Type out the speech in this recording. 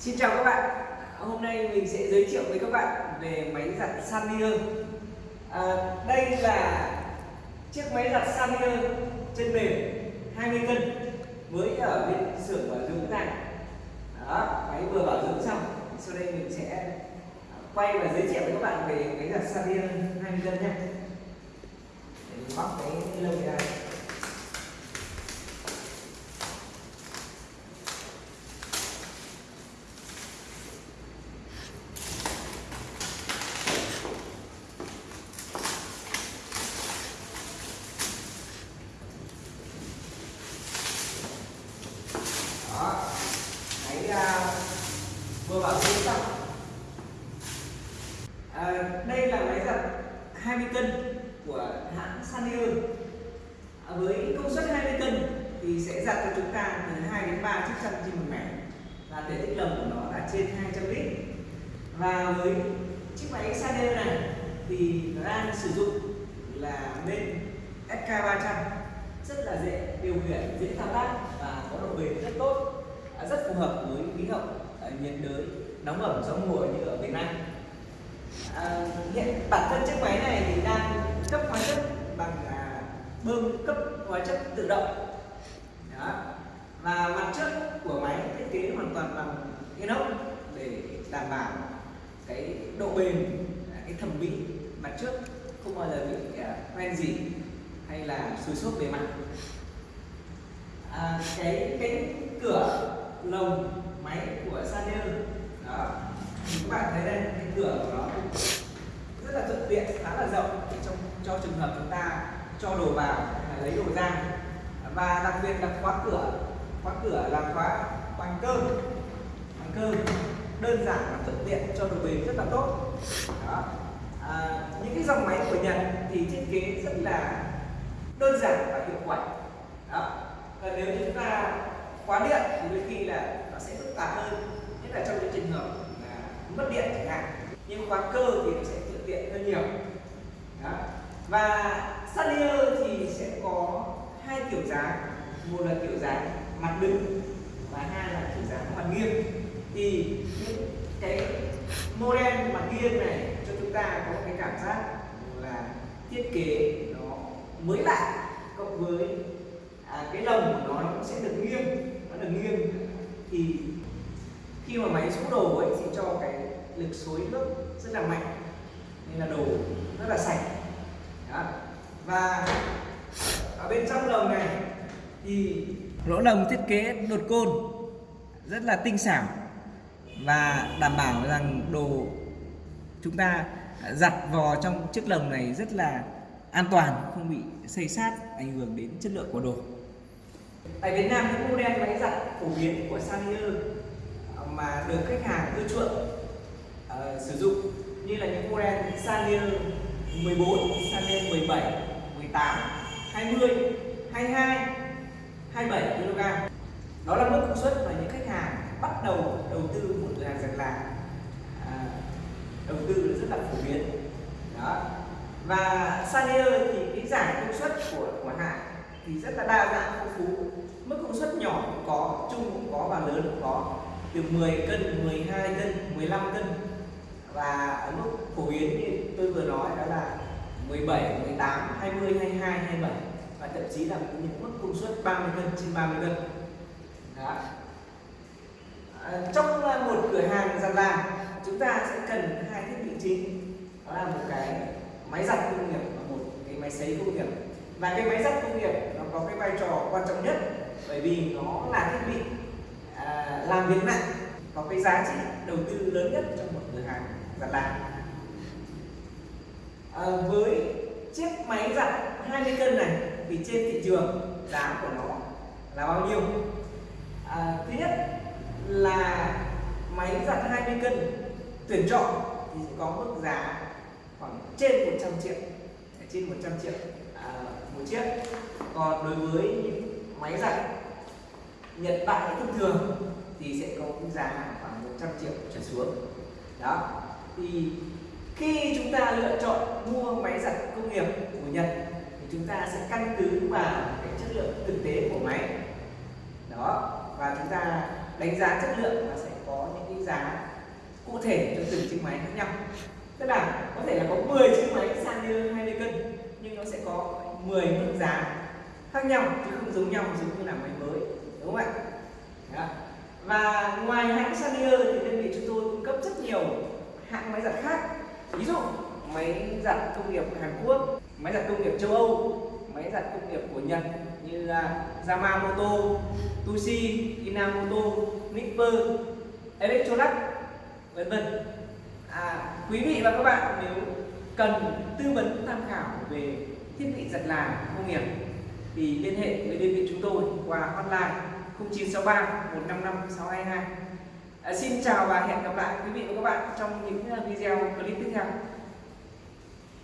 Xin chào các bạn. Hôm nay mình sẽ giới thiệu với các bạn về máy giặt Sanier. À, Đây là chiếc máy giặt Sanier chân mềm 20 cân mới ở bên xưởng bảo dưỡng này. Đó, máy vừa bảo dưỡng xong. Sau đây mình sẽ quay và giới thiệu với các bạn về máy giặt Sanier 20 cân nhé. Để mình bóc cái lông này ra đó máy vừa bảo dưỡng xong à, đây là máy giặt 20 cân của hãng Sanier à, với công suất 20 cân thì sẽ giặt cho chúng ta từ 2 đến 3 chiếc chăn trên một mẻ. Và thể tích lồng của nó là trên 200 lít. Và với chiếc máy Sanier này thì nó đang sử dụng là bên SK300 rất là dễ điều khiển dễ thao tác và có độ bền rất tốt rất phù hợp với khí hậu à, nhiệt đới nóng ẩm gió mùa như ở Việt Nam. À, hiện bản thân chiếc máy này thì đang cấp hóa chất bằng à, bơm cấp hóa chất tự động. Đó. và mặt trước của máy thiết kế hoàn toàn bằng inox để đảm bảo cái độ bền à, cái thẩm mỹ. Mặt trước không bao giờ bị à, hoen à, gì hay là sùi xốp bề mặt. À, cái cánh cửa lồng máy của Sanyo đó. Thì các bạn thấy đây cái cửa của nó rất là thuận tiện khá là rộng. Trong cho trường hợp chúng ta cho đồ vào hay lấy đồ ra. Và đặc biệt là khóa cửa. Khóa cửa là khóa bằng cơ bằng cơ đơn giản và thuận tiện cho đồ bền rất là tốt. Đó. À, những cái dòng máy của Nhật thì thiết kế rất là đơn giản và hiệu quả. Đó. Và nếu như quá điện thì đôi khi là nó sẽ phức tạp hơn nhất là trong những trường hợp là mất điện chẳng hạn. Nhưng khóa cơ thì nó sẽ thuận tiện hơn nhiều. Đó. và Sunnier thì sẽ có hai kiểu dáng. Một là kiểu dáng mặt đứng và hai là kiểu dáng mặt nghiêng. Thì những cái model mặt nghiêng này cho chúng ta có cái cảm giác là thiết kế nó mới lạ cộng với à, cái lồng của nó nó cũng sẽ được nghiêng nó được nghiêng. Thì khi mà máy xúc đồ ấy sẽ cho cái lực xối nước rất là mạnh, nên là đồ rất là sạch. Đó. và ở bên trong lồng này thì lỗ lồng thiết kế đột côn rất là tinh xảo và đảm bảo rằng đồ chúng ta giặt vò trong chiếc lồng này rất là an toàn, không bị xây sát, ảnh hưởng đến chất lượng của đồ tại Việt Nam những model máy giặt phổ biến của Sanier à, mà được khách hàng ưa chuộng uh, sử dụng. Như là những model Sanier 14, Sanier 17, 18, 20, 22, 27 kg. Đó là mức công suất mà những khách hàng bắt đầu đầu tư một cửa hàng giặt là à, đầu tư rất là phổ biến. Đó. Và Sanier thì cái giảm công suất của của hãng thì rất là đa dạng phong phú. Mức công suất nhỏ cũng có trung cũng có và lớn cũng có. Từ 10 cân 12 cân 15 cân. Và ở mức phổ biến như tôi vừa nói đó là 17 18 20 22 27 và thậm chí là những mức công suất 30 cân trên 30 cân. Đó. À, trong à, một cửa hàng giặt là chúng ta sẽ cần hai thiết bị chính. Đó là một cái máy giặt công nghiệp và một cái máy sấy công nghiệp và cái máy giặt công nghiệp nó có cái vai trò quan trọng nhất bởi vì nó là thiết bị à, làm việc nặng có cái giá trị đầu tư lớn nhất trong một cửa hàng giặt làm à, với chiếc máy giặt 20 cân này thì trên thị trường giá của nó là bao nhiêu? À, thứ nhất là máy giặt 20 cân tuyển chọn thì sẽ có mức giá khoảng trên 100 triệu trên 100 triệu à, một chiếc. Còn đối với những máy giặt Nhật Bản thông thường thì sẽ có mức giá khoảng 100 triệu trở xuống. Đó. Thì khi chúng ta lựa chọn mua máy giặt công nghiệp của Nhật thì chúng ta sẽ căn cứ vào cái chất lượng thực tế của máy. Đó. Và chúng ta đánh giá chất lượng và sẽ có những cái giá cụ thể cho từng chiếc máy khác nhau. Tức là có thể là có 10 chiếc máy sang như 20 cân nhưng nó sẽ có 10 mức giá khác nhau chứ không giống nhau giống như là máy mới đúng không ạ? Đó. và ngoài hãng Sanyo thì đơn vị chúng tôi cung cấp rất nhiều hãng máy giặt khác. Ví dụ máy giặt công nghiệp Hàn Quốc máy giặt công nghiệp châu Âu máy giặt công nghiệp của Nhật như là Yamamoto, Tushi, Inamoto, Nipper, Electrolux vân vân. À, quý vị và các bạn nếu cần tư vấn tham khảo về thiết bị giặt là công nghiệp thì liên hệ với đơn vị chúng tôi qua hotline 0963 155 622 à, xin chào và hẹn gặp lại quý vị và các bạn trong những à, video clip tiếp theo.